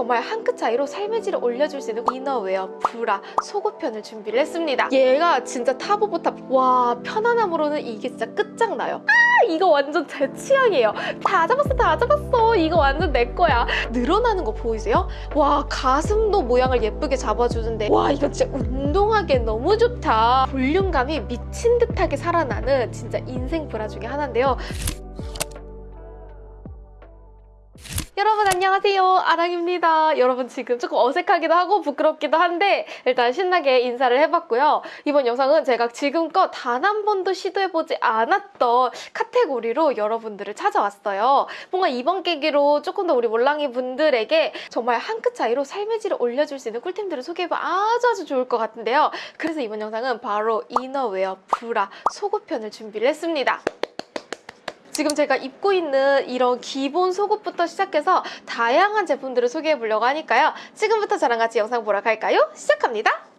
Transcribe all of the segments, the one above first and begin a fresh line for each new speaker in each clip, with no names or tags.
정말 한 끗 차이로 삶의 질을 올려줄 수 있는 이너웨어 브라 속옷편을 준비를 했습니다. 얘가 진짜 top of top. 와 편안함으로는 이게 진짜 끝장나요. 아 이거 완전 제 취향이에요. 다 잡았어 다 잡았어. 이거 완전 내 거야. 늘어나는 거 보이세요? 와 가슴도 모양을 예쁘게 잡아주는데 와 이거 진짜 운동하기에 너무 좋다. 볼륨감이 미친 듯하게 살아나는 진짜 인생 브라 중에 하나인데요. 여러분 안녕하세요. 아랑입니다. 여러분 지금 조금 어색하기도 하고 부끄럽기도 한데 일단 신나게 인사를 해봤고요. 이번 영상은 제가 지금껏 단 한 번도 시도해보지 않았던 카테고리로 여러분들을 찾아왔어요. 뭔가 이번 계기로 조금 더 우리 몰랑이 분들에게 정말 한 끗 차이로 삶의 질을 올려줄 수 있는 꿀템들을 소개해보면 아주 아주 좋을 것 같은데요. 그래서 이번 영상은 바로 이너웨어 브라 속옷편을 준비를 했습니다 지금 제가 입고 있는 이런 기본 속옷부터 시작해서 다양한 제품들을 소개해 보려고 하니까요. 지금부터 저랑 같이 영상 보러 갈까요? 시작합니다.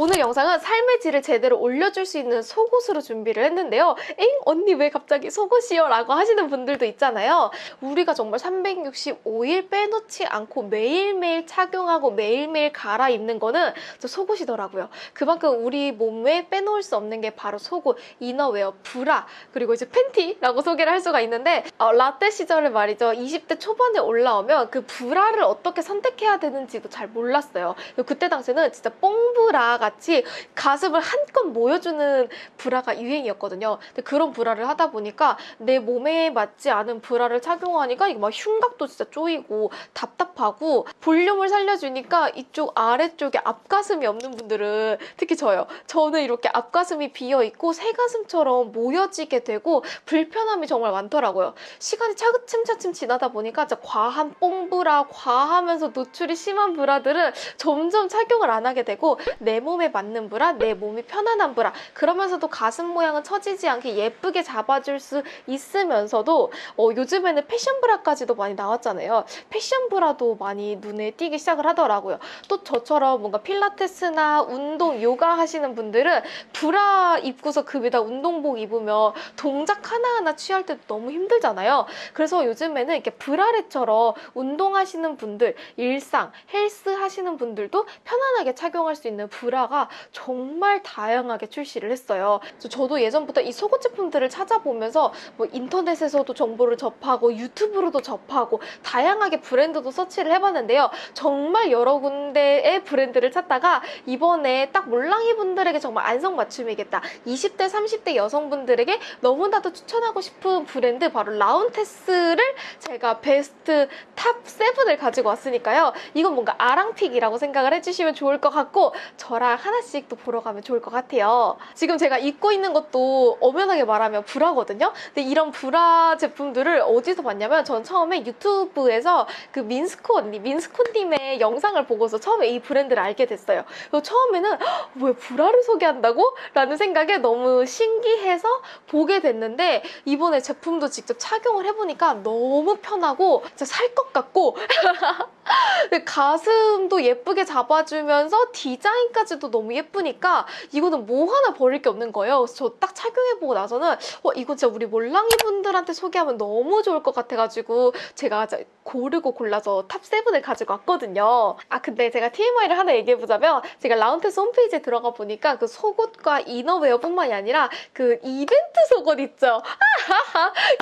오늘 영상은 삶의 질을 제대로 올려줄 수 있는 속옷으로 준비를 했는데요. 엥? 언니 왜 갑자기 속옷이요? 라고 하시는 분들도 있잖아요. 우리가 정말 365일 빼놓지 않고 매일매일 착용하고 매일매일 갈아입는 거는 저 속옷이더라고요. 그만큼 우리 몸에 빼놓을 수 없는 게 바로 속옷, 이너웨어, 브라, 그리고 이제 팬티라고 소개를 할 수가 있는데 어, 라떼 시절에 말이죠. 20대 초반에 올라오면 그 브라를 어떻게 선택해야 되는지도 잘 몰랐어요. 그때 당시에는 진짜 뽕브라 같이 가슴을 한껏 모여주는 브라가 유행이었거든요. 근데 그런 브라를 하다 보니까 내 몸에 맞지 않은 브라를 착용하니까 이게 막 흉곽도 진짜 쪼이고 답답하고 볼륨을 살려주니까 이쪽 아래쪽에 앞가슴이 없는 분들은 특히 저요. 저는 이렇게 앞가슴이 비어있고 새가슴처럼 모여지게 되고 불편함이 정말 많더라고요. 시간이 차츰차츰 지나다 보니까 진짜 과한 뽕브라, 과하면서 노출이 심한 브라들은 점점 착용을 안 하게 되고 내 몸에 맞는 브라, 내 몸이 편안한 브라 그러면서도 가슴 모양은 처지지 않게 예쁘게 잡아줄 수 있으면서도 어, 요즘에는 패션 브라까지도 많이 나왔잖아요. 패션 브라도 많이 눈에 띄기 시작을 하더라고요. 또 저처럼 뭔가 필라테스나 운동, 요가 하시는 분들은 브라 입고서 그 위에다 운동복 입으면 동작 하나하나 취할 때도 너무 힘들잖아요. 그래서 요즘에는 이렇게 bralette처럼 운동하시는 분들, 일상, 헬스 하시는 분들도 편안하게 착용할 수 있는 브라 가 정말 다양하게 출시를 했어요. 저도 예전부터 이 속옷 제품들을 찾아보면서 뭐 인터넷에서도 정보를 접하고 유튜브로도 접하고 다양하게 브랜드도 서치를 해봤는데요. 정말 여러 군데의 브랜드를 찾다가 이번에 딱 몰랑이 분들에게 정말 안성맞춤이겠다. 20대, 30대 여성분들에게 너무나도 추천하고 싶은 브랜드 바로 라운테스를 제가 베스트 top 7을 가지고 왔으니까요. 이건 뭔가 아랑pick이라고 생각을 해주시면 좋을 것 같고 저랑 하나씩 또 보러 가면 좋을 것 같아요. 지금 제가 입고 있는 것도 엄연하게 말하면 브라거든요. 근데 이런 브라 제품들을 어디서 봤냐면 전 처음에 유튜브에서 그 민스코 언니, 민스코님의 영상을 보고서 처음에 이 브랜드를 알게 됐어요. 그래서 처음에는 "헉, 왜 브라를 소개한다고? 라는 생각에 너무 신기해서 보게 됐는데 이번에 제품도 직접 착용을 해보니까 너무 편하고 진짜 살 것 같고 가슴도 예쁘게 잡아주면서 디자인까지 도 너무 예쁘니까 이거는 뭐 하나 버릴 게 없는 거예요. 그래서 저 딱 착용해보고 나서는 어, 이거 진짜 우리 몰랑이 분들한테 소개하면 너무 좋을 것 같아가지고 제가 고르고 골라서 top 7을 가지고 왔거든요. 아 근데 제가 TMI를 하나 얘기해보자면 제가 라운테스 홈페이지에 들어가 보니까 그 속옷과 이너웨어뿐만이 아니라 그 이벤트 속옷 있죠?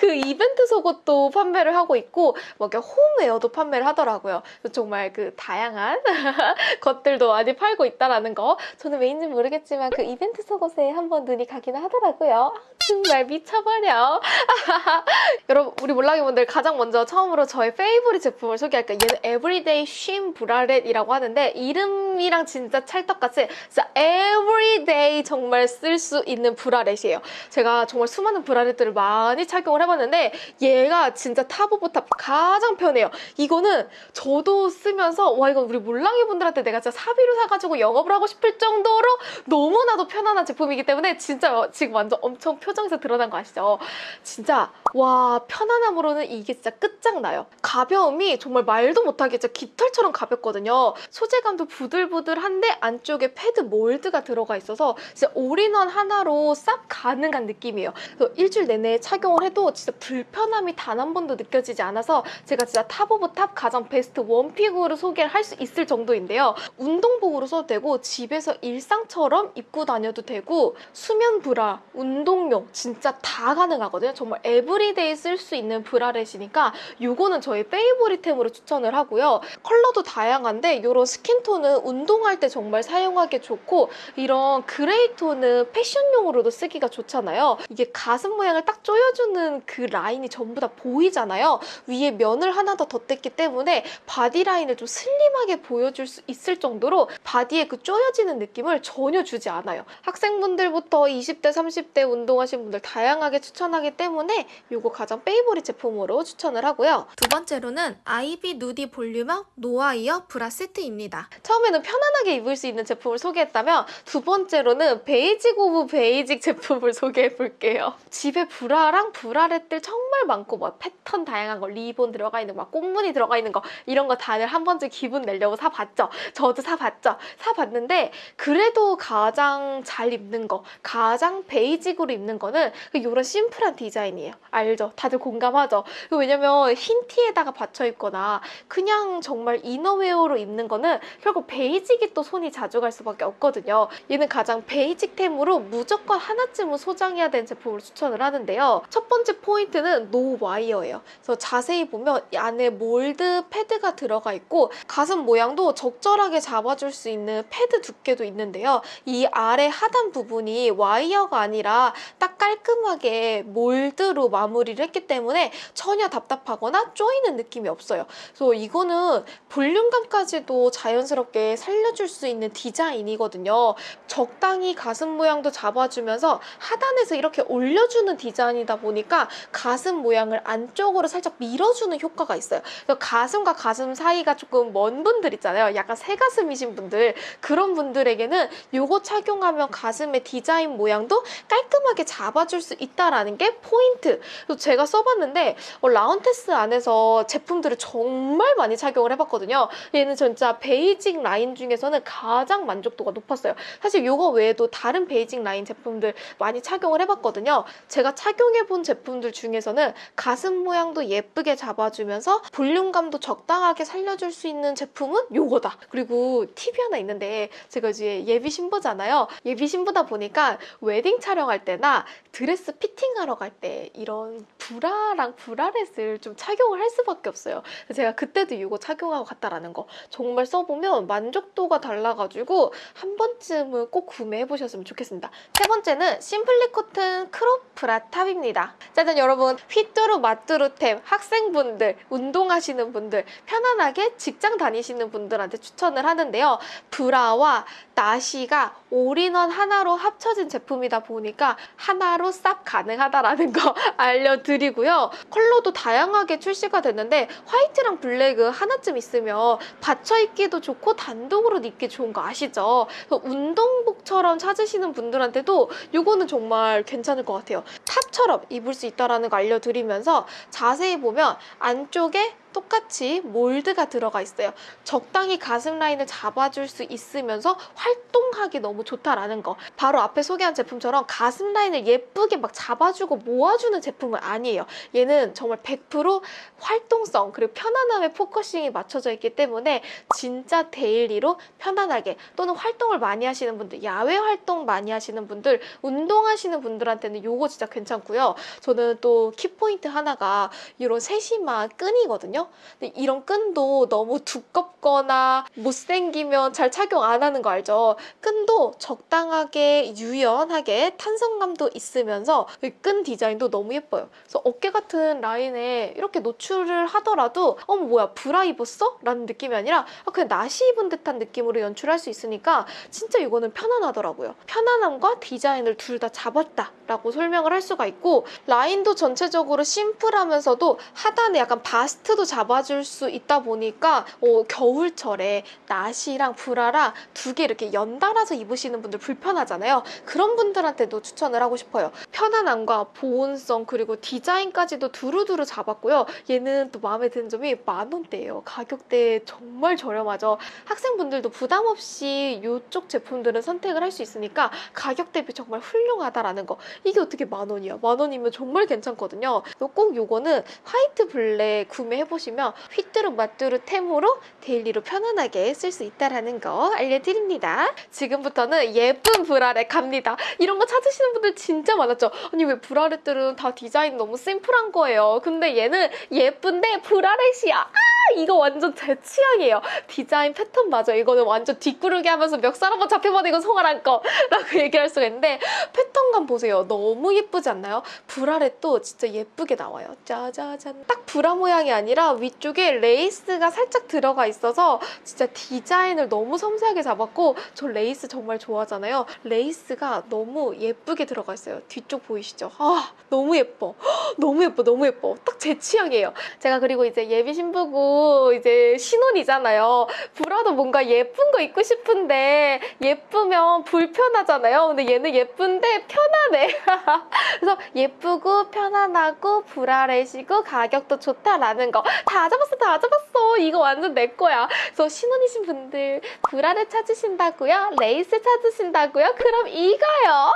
그 이벤트 속옷도 판매를 하고 있고 뭐 이렇게 홈웨어도 판매를 하더라고요. 정말 그 다양한 것들도 많이 팔고 있다라는 거 저는 왜인지 모르겠지만 그 이벤트 속옷에 한번 눈이 가기는 하더라고요. 아, 정말 미쳐버려. 여러분 우리 몰랑이 분들 가장 먼저 처음으로 저의 favorite 제품을 소개할게요. 얘는 everyday 쉼 bralette이라고 하는데 이름이랑 진짜 찰떡같이 진짜 everyday 정말 쓸 수 있는 bralette이에요. 제가 정말 수많은 bralette들을 많이 착용을 해봤는데 얘가 진짜 top of top 가장 편해요. 이거는 저도 쓰면서 와 이건 우리 몰랑이 분들한테 내가 진짜 사비로 사가지고 영업을 하고 싶을 정도로 너무나도 편안한 제품이기 때문에 진짜 지금 완전 엄청 표 표정에서 드러난 거 아시죠? 진짜 와 편안함으로는 이게 진짜 끝장나요. 가벼움이 정말 말도 못하게 진짜 깃털처럼 가볍거든요. 소재감도 부들부들한데 안쪽에 패드 몰드가 들어가 있어서 진짜 올인원 하나로 싹 가능한 느낌이에요. 그래서 일주일 내내 착용을 해도 진짜 불편함이 단 한 번도 느껴지지 않아서 제가 진짜 top of top 가장 베스트 one pick으로 소개를 할수 있을 정도인데요. 운동복으로 써도 되고 집에서 일상처럼 입고 다녀도 되고 수면 브라, 운동용 진짜 다 가능하거든요. 정말 everyday 쓸 수 있는 bralette이니까 요거는 저희 favorite템으로 추천을 하고요. 컬러도 다양한데 이런 skin tone은 운동할 때 정말 사용하기 좋고 이런 그레이 톤은 패션용으로도 쓰기가 좋잖아요. 이게 가슴 모양을 딱 조여주는 그 라인이 전부 다 보이잖아요. 위에 면을 하나 더 덧댔기 때문에 body line을 좀 슬림하게 보여줄 수 있을 정도로 body에 그 조여 지는 느낌을 전혀 주지 않아요. 학생분들부터 20대, 30대 운동하신 분들 다양하게 추천하기 때문에 이거 가장 favorite 제품으로 추천을 하고요. 두 번째로는 아이비 누디 volume up no wire 브라 세트입니다. 처음에는 편안하게 입을 수 있는 제품을 소개했다면 두 번째로는 basic of basic 제품을 소개해 볼게요. 집에 브라랑 bralette들 정말 많고 뭐 패턴 다양한 거 리본 들어가 있는 거, 막 꽃무늬 들어가 있는 거 이런 거 다들 한 번쯤 기분 내려고 사봤죠. 저도 사봤죠. 사봤는데 그래도 가장 잘 입는 거, 가장 basic으로 입는 거는 이런 심플한 디자인이에요. 알죠? 다들 공감하죠? 이거 왜냐면 흰 티에다가 받쳐 입거나 그냥 정말 이너웨어로 입는 거는 결국 basic이 또 손이 자주 갈 수밖에 없거든요. 얘는 가장 basic템으로 무조건 하나쯤은 소장해야 되는 제품을 추천을 하는데요. 첫 번째 포인트는 노 와이어예요. 그래서 자세히 보면 이 안에 몰드 패드가 들어가 있고 가슴 모양도 적절하게 잡아줄 수 있는 패드 두께도 있는데요. 이 아래 하단 부분이 와이어가 아니라 딱 깔끔하게 몰드로 마무리를 했기 때문에 전혀 답답하거나 쪼이는 느낌이 없어요. 그래서 이거는 볼륨감까지도 자연스럽게 살려줄 수 있는 디자인이거든요. 적당히 가슴 모양도 잡아주면서 하단에서 이렇게 올려주는 디자인이다 보니까 가슴 모양을 안쪽으로 살짝 밀어주는 효과가 있어요. 가슴과 가슴 사이가 조금 먼 분들 있잖아요. 약간 새가슴이신 분들 그런 분들에게는 이거 착용하면 가슴의 디자인 모양도 깔끔하게 잡아줄 수 있다라는 게 포인트. 그래서 제가 써봤는데 어, 라운테스 안에서 제품들을 정말 많이 착용을 해봤거든요. 얘는 진짜 basic 라인 중에서는 가장 만족도가 높았어요. 사실 이거 외에도 다른 basic 라인 제품들 많이 착용을 해봤거든요. 제가 착용해본 제품들 중에서는 가슴 모양도 예쁘게 잡아주면서 볼륨감도 적당하게 살려줄 수 있는 제품은 요거다. 그리고 팁이 하나 있는데 제가 이제 예비 신부잖아요. 예비 신부다 보니까 웨딩 촬영할 때나 드레스 fitting하러 갈 때 이런 브라랑 bralette을 좀 착용을 할 수밖에 없어요. 제가 그때도 이거 착용하고 갔다라는 거 정말 써보면 만족도가 달라가지고 한 번쯤은 꼭 구매해 보셨으면 좋겠습니다. 세 번째는 simply cotton crop 브라 top입니다. 짜잔 여러분 휘뚜루 마뚜루템 학생분들 운동하시는 분들 편안하게 직장 다니시는 분들한테 추천을 하는데요. 브라와 나시가 올인원 하나로 합쳐진 제품이다 보니까 하나로 싹 가능하다라는 거 알려드리고요. 컬러도 다양하게 출시가 됐는데 화이트랑 블랙은 하나쯤 있으면 받쳐 입기도 좋고 단독으로 입기 좋은 거 아시죠? 운동복처럼 찾으시는 분들한테도 이거는 정말 괜찮을 것 같아요. top처럼 입을 수 있다는 거 알려드리면서 자세히 보면 안쪽에 똑같이 몰드가 들어가 있어요. 적당히 가슴 라인을 잡아줄 수 있으면서 활동하기 너무 좋다라는 거. 바로 앞에 소개한 제품처럼 가슴 라인을 예쁘게 막 잡아주고 모아주는 제품은 아니에요. 얘는 정말 100% 활동성 그리고 편안함에 focusing이 맞춰져 있기 때문에 진짜 daily로 편안하게 또는 활동을 많이 하시는 분들, 야외 활동 많이 하시는 분들, 운동하시는 분들한테는 이거 진짜 괜찮고요. 저는 또 키포인트 하나가 이런 세심한 끈이거든요. 근데 이런 끈도 너무 두껍거나 못생기면 잘 착용 안 하는 거 알죠? 끈도 적당하게 유연하게 탄성감도 있으면서 이 끈 디자인도 너무 예뻐요. 그래서 어깨 같은 라인에 이렇게 노출을 하더라도 어머 뭐야 브라 입었어? 라는 느낌이 아니라 아, 그냥 나시 입은 듯한 느낌으로 연출할 수 있으니까 진짜 이거는 편안하더라고요. 편안함과 디자인을 둘 다 잡았다라고 설명을 할 수가 있고 라인도 전체적으로 심플하면서도 하단에 약간 바스트도 잡아줄 수 있다 보니까 어, 겨울철에 나시랑 브라랑 두 개 이렇게 연달아서 입으시는 분들 불편하잖아요. 그런 분들한테도 추천을 하고 싶어요. 편안함과 보온성 그리고 디자인까지도 두루두루 잡았고요. 얘는 또 마음에 드는 점이 만 원대예요. 가격대 정말 저렴하죠. 학생분들도 부담 없이 이쪽 제품들은 선택을 할 수 있으니까 가격 대비 정말 훌륭하다라는 거. 이게 어떻게 만 원이야? 만 원이면 정말 괜찮거든요. 꼭 요거는 화이트 블랙 구매해 보시면 휘뚜루 마뚜루 템으로 daily로 편안하게 쓸 수 있다라는 거 알려드립니다. 지금부터는 예쁜 브라렛 갑니다. 이런 거 찾으시는 분들 진짜 많았죠. 아니 왜 bralette들은 다 디자인 너무 심플한 거예요. 근데 얘는 예쁜데 bralette이야. 아 이거 완전 제 취향이에요. 디자인 패턴 맞아. 이거는 완전 뒷구르기 하면서 멱살 한번 잡혀버리고 송아란 거라고 얘기할 수가 있는데 패턴감 보세요. 너무 예쁘지 않나요? bralette도 진짜 예쁘게 나와요. 짜자잔. 딱 브라 모양이 아니라 위쪽에 레이스가 살짝 들어가 있어서 진짜 디자인을 너무 섬세하게 잡았고 저 레이스 정말 좋아하잖아요. 레이스가 너무 예쁘게 들어가 있어요. 뒤쪽 보이시죠? 아 너무 예뻐. 너무 예뻐. 너무 예뻐. 딱 제 취향이에요. 제가 그리고 이제 예비 신부고 이제 신혼이잖아요. 브라도 뭔가 예쁜 거 입고 싶은데 예쁘면 불편하잖아요. 근데 얘는 예쁜데 편하네. 그래서 예쁘고 편안하고 bralette이고 가격도 좋다라는 거 다 잡았어 다 잡았어 이거 완전 내 거야 그래서 신혼이신 분들 브라렛 찾으신다고요? 레이스 찾으신다고요? 그럼 이거요?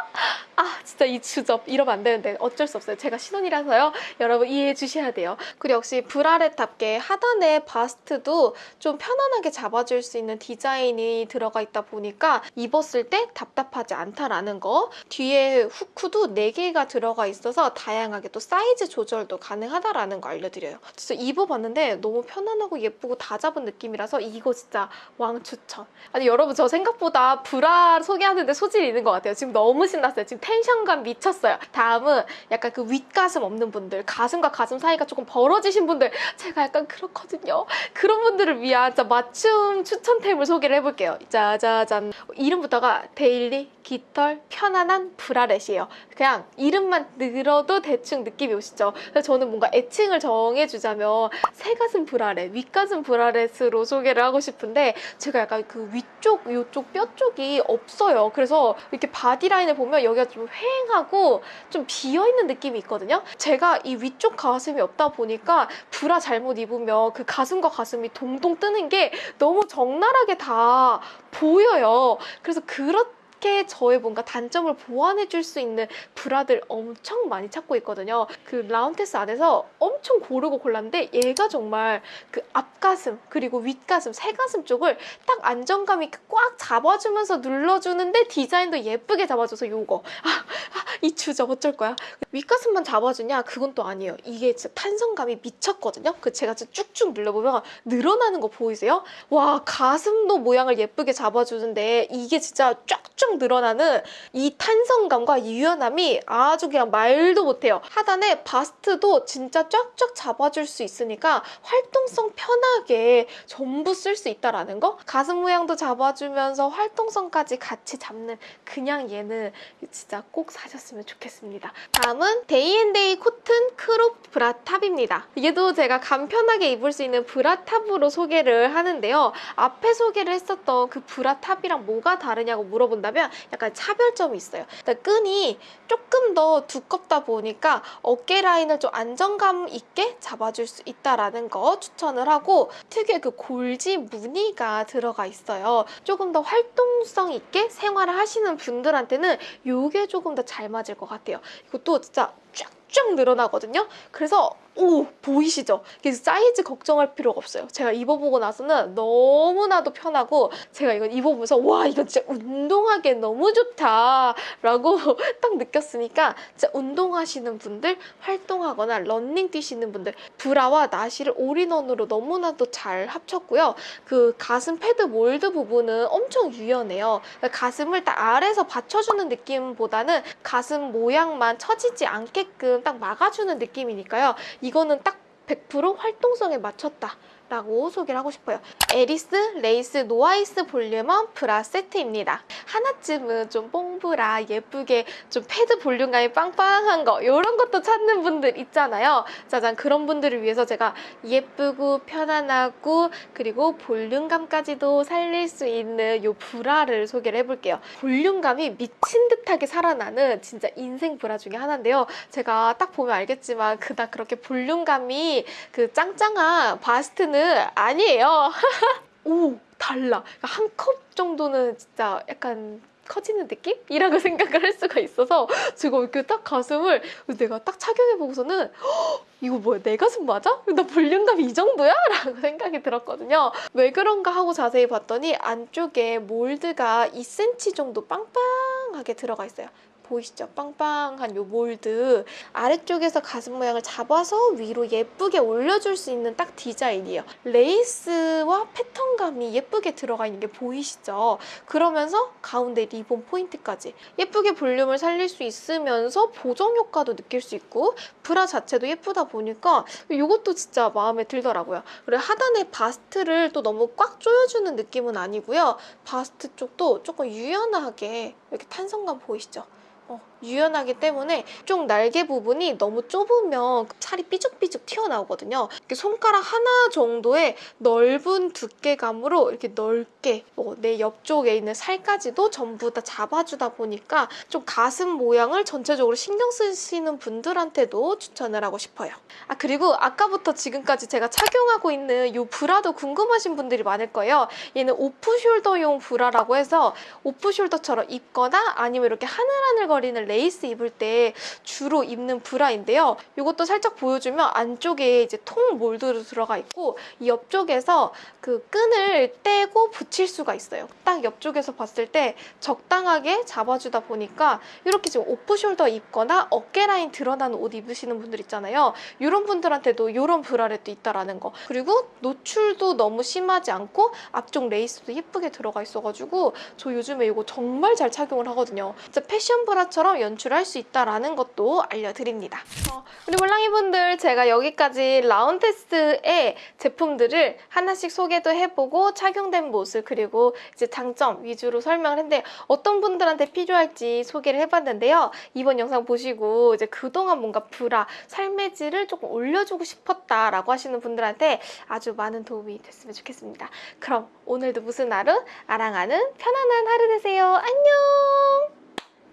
아 진짜 이 주접 이러면 안 되는데 어쩔 수 없어요. 제가 신혼이라서요. 여러분 이해해 주셔야 돼요. 그리고 역시 브라렛답게 하단에 바스트도 좀 편안하게 잡아줄 수 있는 디자인이 들어가 있다 보니까 입었을 때 답답하지 않다라는 거. 뒤에 후크도 4개가 들어가 있어서 다양하게 또 사이즈 조절도 가능하다라는 거 알려드려요. 진짜 입어봤는데 너무 편안하고 예쁘고 다 잡은 느낌이라서 이거 진짜 왕 추천. 아니 여러분 저 생각보다 브라 소개하는데 소질이 있는 것 같아요. 지금 너무 신났어요. 지금 텐션감 미쳤어요. 다음은 약간 그 윗가슴 없는 분들 가슴과 가슴 사이가 조금 벌어지신 분들 제가 약간 그렇거든요. 그런 분들을 위한 진짜 맞춤 추천템을 소개를 해볼게요. 짜자잔. 이름부터가 daily 깃털 편안한 bralette이에요. 그냥 이름만 들어도 대충 느낌이 오시죠? 그래서 저는 뭔가 애칭을 정해주자면 새가슴 브라렛 윗가슴 bralette으로 소개를 하고 싶은데 제가 약간 그 위쪽 요쪽 뼈 쪽이 없어요. 그래서 이렇게 body line을 보면 여기가 좀 휑하고 좀 비어있는 느낌이 있거든요. 제가 이 위쪽 가슴이 없다 보니까 브라 잘못 입으면 그 가슴과 가슴이 동동 뜨는 게 너무 적나라하게 다 보여요. 그래서 그렇 게 저의 뭔가 단점을 보완해 줄 수 있는 브라들 엄청 많이 찾고 있거든요. 그 라운테스 안에서 엄청 고르고 골랐는데 얘가 정말 그 앞가슴 그리고 윗가슴 새가슴 쪽을 딱 안정감 있게 꽉 잡아주면서 눌러주는데 디자인도 예쁘게 잡아줘서 요거 아, 아, 이 주저 어쩔 거야 윗가슴만 잡아주냐 그건 또 아니에요 이게 진짜 탄성감이 미쳤거든요 그 제가 진짜 쭉쭉 눌러보면 늘어나는 거 보이세요? 와 가슴도 모양을 예쁘게 잡아주는데 이게 진짜 쫙쫙 늘어나는 이 탄성감과 유연함이 아주 그냥 말도 못해요. 하단에 바스트도 진짜 쫙쫙 잡아줄 수 있으니까 활동성 편하게 전부 쓸 수 있다라는 거. 가슴 모양도 잡아주면서 활동성까지 같이 잡는 그냥 얘는 진짜 꼭 사셨으면 좋겠습니다. 다음은 데이앤데이 코튼 crop 브라탑입니다. 얘도 제가 간편하게 입을 수 있는 브라탑으로 소개를 하는데요. 앞에 소개를 했었던 그 브라탑이랑 뭐가 다르냐고 물어본다면 약간 차별점이 있어요. 끈이 조금 더 두껍다 보니까 어깨 라인을 좀 안정감 있게 잡아줄 수 있다라는 거 추천을 하고 특유의 그 골지 무늬가 들어가 있어요. 조금 더 활동성 있게 생활을 하시는 분들한테는 이게 조금 더 잘 맞을 것 같아요. 이것도 진짜 쫙 쫙 늘어나거든요. 그래서 오 보이시죠? 그래서 사이즈 걱정할 필요가 없어요. 제가 입어보고 나서는 너무나도 편하고 제가 이건 입어보면서 와 이거 진짜 운동하기에 너무 좋다 라고 딱 느꼈으니까 진짜 운동하시는 분들 활동하거나 런닝 뛰시는 분들 브라와 나시를 all-in-one으로 너무나도 잘 합쳤고요. 그 가슴 패드 몰드 부분은 엄청 유연해요. 그러니까 가슴을 딱 아래에서 받쳐주는 느낌보다는 가슴 모양만 처지지 않게끔 딱 막아주는 느낌이니까요. 이거는 딱 100% 활동성에 맞췄다. 라고 소개를 하고 싶어요. 에리스 레이스 no wire volume up 브라 세트입니다. 하나쯤은 좀 뽕브라 예쁘게 좀 패드 볼륨감이 빵빵한 거 이런 것도 찾는 분들 있잖아요. 짜잔 그런 분들을 위해서 제가 예쁘고 편안하고 그리고 볼륨감까지도 살릴 수 있는 요 브라를 소개를 해볼게요. 볼륨감이 미친 듯하게 살아나는 진짜 인생 브라 중에 하나인데요. 제가 딱 보면 알겠지만 그닥 그렇게 볼륨감이 그 짱짱한 바스트는 아니에요. 오 달라. 한 컵 정도는 진짜 약간 커지는 느낌? 이라고 생각을 할 수가 있어서 지금 이렇게 딱 가슴을 내가 딱 착용해보고서는 "헉, 이거 뭐야 내 가슴 맞아? 나 볼륨감이 이 정도야? 라고 생각이 들었거든요. 왜 그런가 하고 자세히 봤더니 안쪽에 몰드가 2cm 정도 빵빵하게 들어가 있어요. 보이시죠? 빵빵한 요 몰드 아래쪽에서 가슴 모양을 잡아서 위로 예쁘게 올려줄 수 있는 딱 디자인이에요. 레이스와 패턴감이 예쁘게 들어가 있는 게 보이시죠? 그러면서 가운데 리본 포인트까지 예쁘게 볼륨을 살릴 수 있으면서 보정 효과도 느낄 수 있고 브라 자체도 예쁘다 보니까 이것도 진짜 마음에 들더라고요. 그리고 하단에 바스트를 또 너무 꽉 조여주는 느낌은 아니고요. 바스트 쪽도 조금 유연하게 이렇게 탄성감 보이시죠? 어, 유연하기 때문에 쪽 날개 부분이 너무 좁으면 살이 삐죽삐죽 튀어나오거든요. 손가락 하나 정도의 넓은 두께감으로 이렇게 넓게 어, 내 옆쪽에 있는 살까지도 전부 다 잡아주다 보니까 좀 가슴 모양을 전체적으로 신경 쓰시는 분들한테도 추천을 하고 싶어요. 아 그리고 아까부터 지금까지 제가 착용하고 있는 이 브라도 궁금하신 분들이 많을 거예요. 얘는 오프숄더용 브라라고 해서 off-shoulder처럼 입거나 아니면 이렇게 하늘하늘거리는 레이스 입을 때 주로 입는 브라인데요. 이것도 살짝 보여주면 안쪽에 이제 통 몰드로 들어가 있고 이 옆쪽에서 그 끈을 떼고 붙일 수가 있어요. 딱 옆쪽에서 봤을 때 적당하게 잡아주다 보니까 이렇게 지금 off-shoulder 입거나 어깨 라인 드러나는 옷 입으시는 분들 있잖아요. 이런 분들한테도 이런 bralette도 있다라는 거. 그리고 노출도 너무 심하지 않고 앞쪽 레이스도 예쁘게 들어가 있어가지고 저 요즘에 이거 정말 잘 착용을 하거든요. 진짜 패션 브라처럼 연출할 수 있다라는 것도 알려드립니다. 어, 우리 몰랑이분들 제가 여기까지 라운 테스의 제품들을 하나씩 소개도 해보고 착용된 모습 그리고 이제 장점 위주로 설명을 했는데 어떤 분들한테 필요할지 소개를 해봤는데요. 이번 영상 보시고 이제 그동안 뭔가 브라 삶의 질을 조금 올려주고 싶었다라고 하시는 분들한테 아주 많은 도움이 됐으면 좋겠습니다. 그럼 오늘도 무슨 하루? 아랑하는 편안한 하루 되세요. 안녕!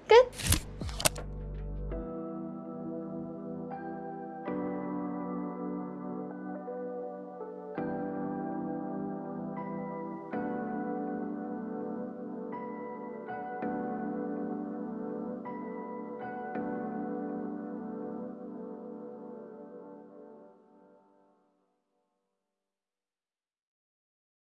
끝!